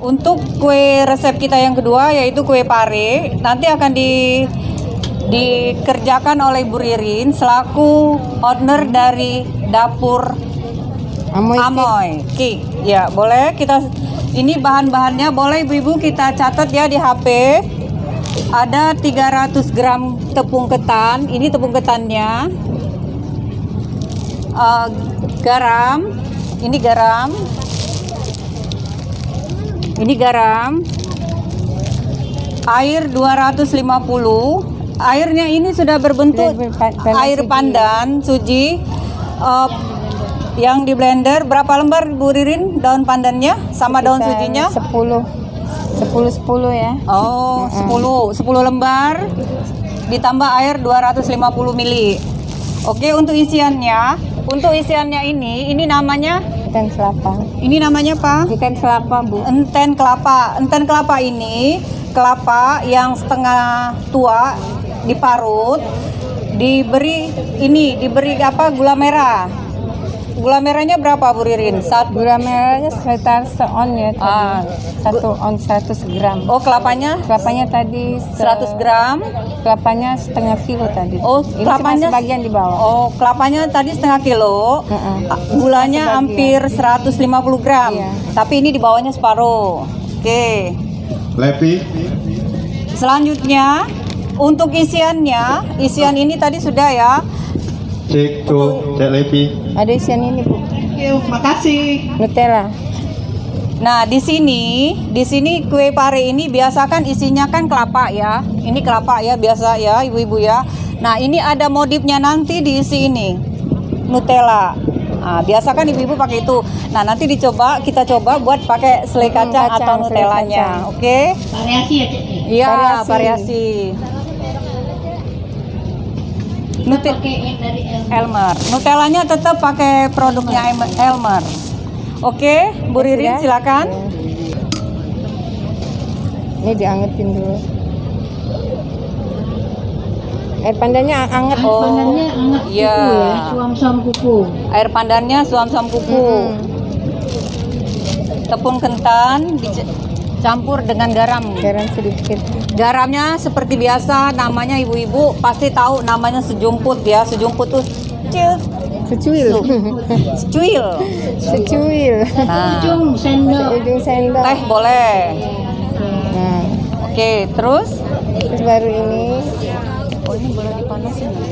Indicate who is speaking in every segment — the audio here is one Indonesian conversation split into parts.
Speaker 1: Untuk kue resep kita yang kedua yaitu kue pare, nanti akan di dikerjakan oleh Bu Ririn selaku owner dari dapur
Speaker 2: Amoy.
Speaker 1: Amoy. Ki, ya boleh kita ini bahan-bahannya boleh ibu-ibu kita catat ya di HP. Ada 300 gram tepung ketan. Ini tepung ketannya. Eh, garam. Ini garam. Ini garam. Air 250. Airnya ini sudah berbentuk air pandan suji. Eh, yang di blender berapa lembar Bu Ririn daun pandannya sama daun sujinya?
Speaker 2: 10. 10 10 ya.
Speaker 1: Oh, 10 10 lembar ditambah air 250 mili. Oke, untuk isiannya, untuk isiannya ini, ini namanya
Speaker 2: Ikan kelapa.
Speaker 1: ini namanya apa?
Speaker 2: Ikan kelapa, Bu.
Speaker 1: Enten kelapa. Enten kelapa ini kelapa yang setengah tua diparut, diberi ini diberi apa gula merah. Gula merahnya berapa Bu Ririn? Satu.
Speaker 2: Gula merahnya sekitar seon ya tadi.
Speaker 1: Ah.
Speaker 2: Satu on 100 gram.
Speaker 1: Oh, kelapanya
Speaker 2: Kelapanya tadi se-
Speaker 1: 100 gram.
Speaker 2: Kelapanya setengah kilo tadi.
Speaker 1: Oh,
Speaker 2: Ini
Speaker 1: kelapanya-
Speaker 2: sebagian di bawah.
Speaker 1: Oh, kelapanya tadi setengah kilo.
Speaker 2: Heeh.
Speaker 1: Gulanya
Speaker 2: Sebagian.
Speaker 1: hampir 150 gram.
Speaker 2: Iya.
Speaker 1: Tapi ini di bawahnya separuh. Oke.
Speaker 3: Lepi,
Speaker 1: Selanjutnya untuk isiannya, isian ini tadi sudah ya.
Speaker 3: Cek tuh, cek Lepi.
Speaker 2: Ada isian ini, Bu.
Speaker 1: makasih.
Speaker 2: Nutella.
Speaker 1: Nah, di sini, di sini kue pare ini biasakan isinya kan kelapa ya. Ini kelapa ya biasa ya, ibu-ibu ya. Nah, ini ada modifnya nanti diisi ini. Nutella. Nah, biasakan ibu-ibu pakai itu. Nah, nanti dicoba, kita coba buat pakai selai
Speaker 2: Hmm,
Speaker 1: kacang,
Speaker 2: kacang,
Speaker 1: atau Nutellanya.
Speaker 2: kacang.
Speaker 1: Oke?
Speaker 4: variasi ya cek
Speaker 1: Iya,
Speaker 2: Variasi.
Speaker 1: variasi.
Speaker 4: Yang dari El
Speaker 1: Elmer. Nutellanya tetap pakai produknya Elmer. Oke, Bu Ririn
Speaker 2: Sudah?
Speaker 1: silakan.
Speaker 2: Ini diangetin dulu. Air pandannya anget.
Speaker 1: Oh,
Speaker 4: pandannya hangat
Speaker 1: iya.
Speaker 4: kuku ya suam-suam kuku
Speaker 1: Air pandannya suam-suam kuku.
Speaker 2: Hmm.
Speaker 1: Tepung kentan dicampur dengan garam.
Speaker 2: Garam sedikit.
Speaker 1: Garamnya seperti biasa namanya ibu-ibu pasti tahu namanya sejumput ya. Sejumput tuh kecil,
Speaker 2: Secuil.
Speaker 1: secuil.
Speaker 2: Secuil.
Speaker 1: Nah,
Speaker 4: ujung sendok
Speaker 2: Ujung sendok.
Speaker 1: teh boleh.
Speaker 2: Nah,
Speaker 1: Oke, terus
Speaker 2: terus baru ini
Speaker 1: Oh ini boleh dipanasin nggak?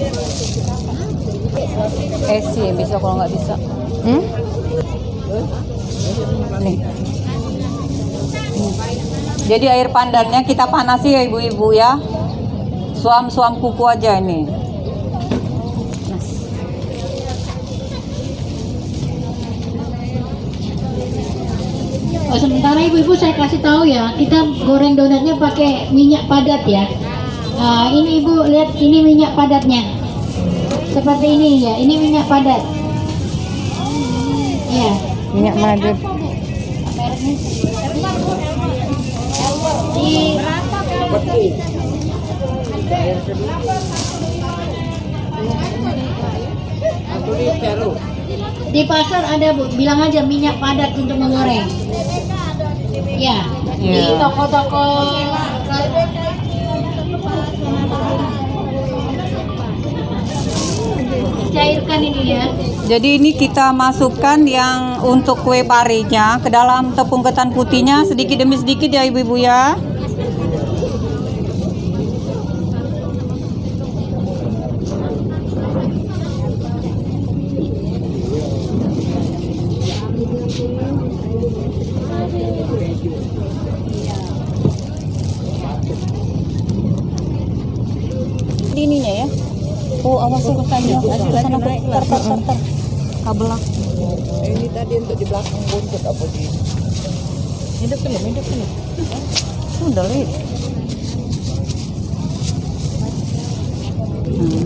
Speaker 1: Eh sih bisa kalau nggak bisa.
Speaker 2: hmm?
Speaker 1: Nih. Jadi air pandannya kita panasi ya ibu-ibu ya. Suam-suam kuku aja ini.
Speaker 4: oh, sementara ibu-ibu saya kasih tahu ya kita goreng donatnya pakai minyak padat ya. Nah, ini ibu lihat ini minyak padatnya. Seperti ini ya ini minyak padat. Ya
Speaker 2: minyak
Speaker 4: di di pasar ada bu. Bilang aja minyak padat untuk menggoreng. Ya. Di
Speaker 1: Iya.
Speaker 4: toko-toko. Cairkan ini ya.
Speaker 1: Jadi ini kita masukkan yang untuk kue parinya ke dalam tepung ketan putihnya sedikit demi sedikit ya ibu-ibu ya. Di ininya ya. Oh, awas ya ter ter ter ter. Kabel.
Speaker 5: Ini tadi untuk di belakang buntut apa di hidup belum hidup belum
Speaker 1: Udah, Li. Hmm.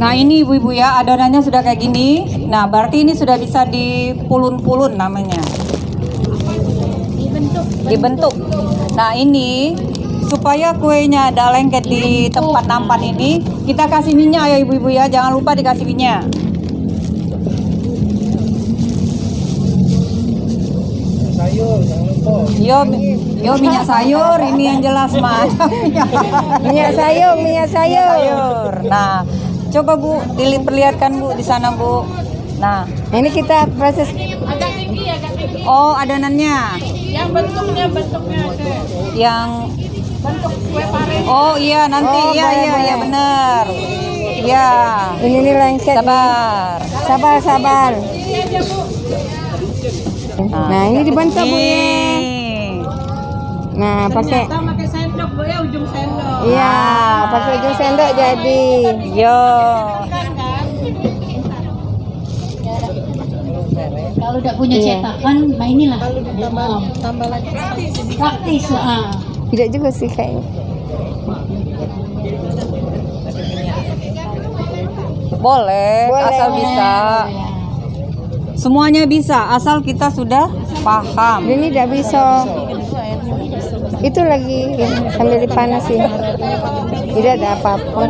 Speaker 1: Nah ini ibu-ibu ya adonannya sudah kayak gini. Nah berarti ini sudah bisa dipulun-pulun namanya.
Speaker 4: dibentuk
Speaker 1: Dibentuk. Nah ini supaya kuenya ada lengket di tempat nampan ini kita kasih minyak ya ibu-ibu ya. Jangan lupa dikasih minyak.
Speaker 5: sayur jangan lupa
Speaker 1: Yo, yo minyak sayur ini yang jelas mas.
Speaker 2: Minyak sayur, minyak sayur.
Speaker 1: sayur. Nah, coba bu, diperlihatkan bu di sana bu. Nah,
Speaker 2: Ini kita proses
Speaker 1: oh adonannya. Yang bentuknya bentuknya Yang Oh iya nanti
Speaker 2: Oh,
Speaker 1: iya
Speaker 2: boleh,
Speaker 1: iya iya
Speaker 2: boleh.
Speaker 1: benar. Iya.
Speaker 2: ini nih lengket.
Speaker 1: Sabar.
Speaker 2: Sabar, sabar. Nah, ini dibentuk Bu ya. Nah, pakai
Speaker 5: pakai sendok bu ya ujung sendok.
Speaker 2: Iya, pakai ujung sendok jadi.
Speaker 1: Yo.
Speaker 4: Kalau udah punya
Speaker 2: Iya.
Speaker 4: cetakan, nah inilah.
Speaker 5: Tambah tambah lagi
Speaker 4: Praktis. ah.
Speaker 2: Tidak juga sih kayaknya.
Speaker 1: Boleh,
Speaker 2: Boleh.
Speaker 1: asal bisa. Semuanya bisa asal kita sudah paham.
Speaker 2: Ini tidak bisa. Itu lagi sambil dipanasin. Tidak ada apa-apa.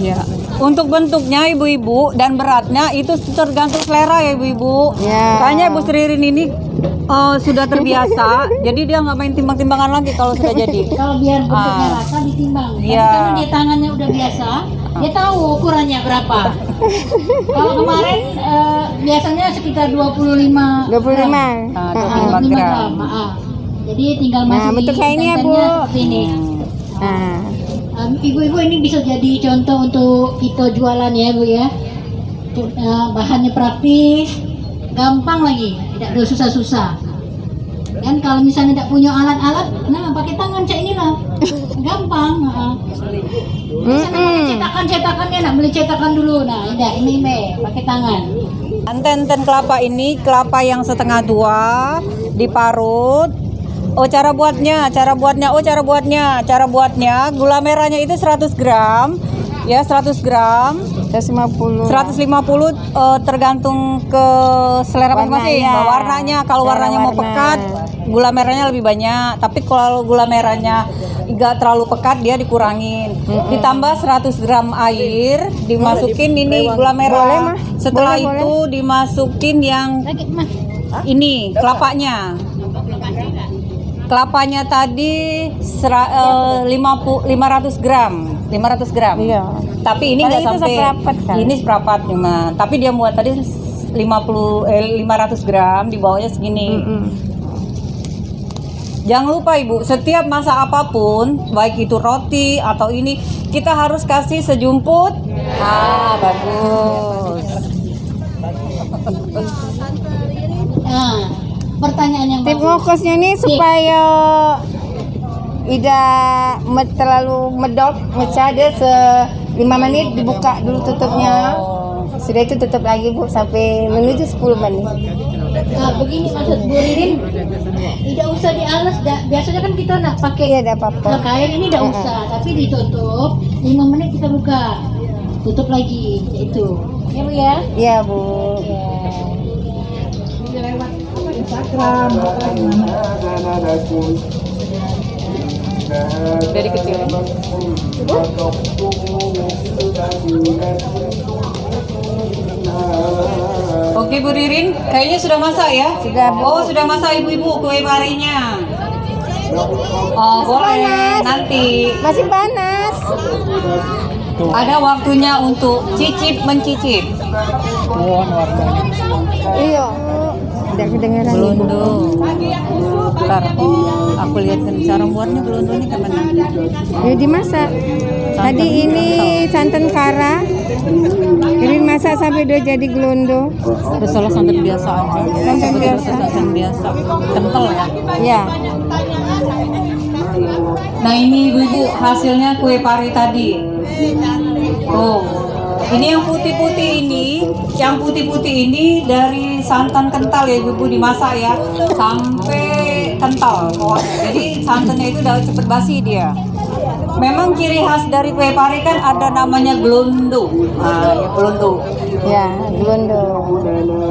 Speaker 1: Ya. Untuk bentuknya ibu-ibu dan beratnya itu tergantung selera ya ibu-ibu.
Speaker 2: Ya.
Speaker 1: Kayaknya Ibu Sri Ririn ini eh, sudah terbiasa, jadi dia nggak main timbang-timbangan lagi kalau sudah jadi.
Speaker 4: Kalau biar bentuknya
Speaker 1: Ah.
Speaker 4: rata ditimbang. Tapi
Speaker 1: Iya.
Speaker 4: karena dia tangannya udah biasa, dia tahu ukurannya berapa. Kalau kemarin eh, biasanya sekitar 25
Speaker 2: 25.
Speaker 1: Ah,
Speaker 2: Ah,
Speaker 1: 25
Speaker 4: 25
Speaker 1: gram.
Speaker 4: gram. ah. Jadi tinggal
Speaker 2: Nah,
Speaker 4: masukin
Speaker 2: bentuk kayak ini ya, Bu.
Speaker 4: ini.
Speaker 2: Nah,
Speaker 4: Em, Ibu-ibu ini bisa jadi contoh untuk kita jualan ya Bu ya. Eh, bahannya praktis, gampang lagi, tidak ada susah-susah. Dan kalau misalnya tidak punya alat-alat, nah pakai tangan cak inilah, gampang. ah. Misalnya cetakan-cetakannya, nak beli cetakan dulu. Nah, tidak ini me, pakai tangan.
Speaker 1: Enten-enten kelapa ini kelapa yang setengah tua diparut. Oh cara buatnya, cara buatnya, oh cara buatnya, cara buatnya gula merahnya itu 100 gram, ya 100 gram,
Speaker 2: 150.
Speaker 1: 150 eh, tergantung ke selera masing-masing.
Speaker 2: Warnanya.
Speaker 1: Warnanya, kalau
Speaker 2: Selera
Speaker 1: warnanya mau
Speaker 2: warna.
Speaker 1: pekat, gula merahnya lebih banyak. Tapi kalau gula merahnya nggak terlalu pekat, dia dikurangin. Ditambah 100 gram air, dimasukin ini gula merah.
Speaker 2: Boleh, Mah.
Speaker 1: Setelah
Speaker 2: Boleh,
Speaker 1: itu dimasukin yang ini kelapanya. Kelapanya tadi sera, eh, 50 500 gram, 500 gram.
Speaker 2: Iya.
Speaker 1: Tapi ini
Speaker 2: Paling
Speaker 1: nggak
Speaker 2: itu
Speaker 1: sampai
Speaker 2: seperempat kan?
Speaker 1: Ini seperempat cuma. Tapi dia muat tadi 50 eh, 500 gram di bawahnya segini.
Speaker 2: Mm-mm.
Speaker 1: Jangan lupa Ibu, setiap masak apa pun, baik itu roti atau ini, kita harus kasih sejumput. Ah, bagus.
Speaker 4: Pertanyaan yang
Speaker 2: Tip ngokosnya ini supaya tidak me- terlalu medok, mecah dia se 5 menit dibuka dulu tutupnya. Sudah itu tutup lagi Bu sampai menuju 10 menit.
Speaker 4: Nah, begini maksud Bu Ririn, tidak usah dialas. dah. Biasanya kan kita nak pakai
Speaker 2: Iya, ada apa-apa.
Speaker 4: Nah, kain ini tidak usah, tapi ditutup 5 menit kita buka. Tutup lagi, itu. Ya Bu ya?
Speaker 2: Iya, Bu.
Speaker 1: Dari kecil. Oke Bu Ririn, kayaknya sudah masak ya?
Speaker 2: Sudah, Bu.
Speaker 1: Oh sudah masak ibu-ibu kue parinya. Oh boleh nanti
Speaker 2: Masih panas.
Speaker 1: ada waktunya untuk cicip mencicip.
Speaker 2: Iya. Tidak kedengaran.
Speaker 1: Belondo. Ntar aku lihatkan cara buatnya belondo ini ke mana?
Speaker 2: Ini dimasak. Tadi ini santan kara. Ini masak sampai udah jadi gelondo.
Speaker 1: Udah salah santan biasa aja.
Speaker 2: Santan biasa.
Speaker 1: Santan biasa. Kental ya.
Speaker 2: Ya.
Speaker 1: Nah ini ibu-ibu hasilnya kue pari tadi. Oh, ini yang putih-putih ini, yang putih-putih ini dari santan kental ya ibu-ibu dimasak ya sampai kental. Jadi santannya itu udah cepet basi dia. Memang ciri khas dari kue pari kan ada namanya gelondo. Ah, ya gelondo.
Speaker 2: Ya, gelondo.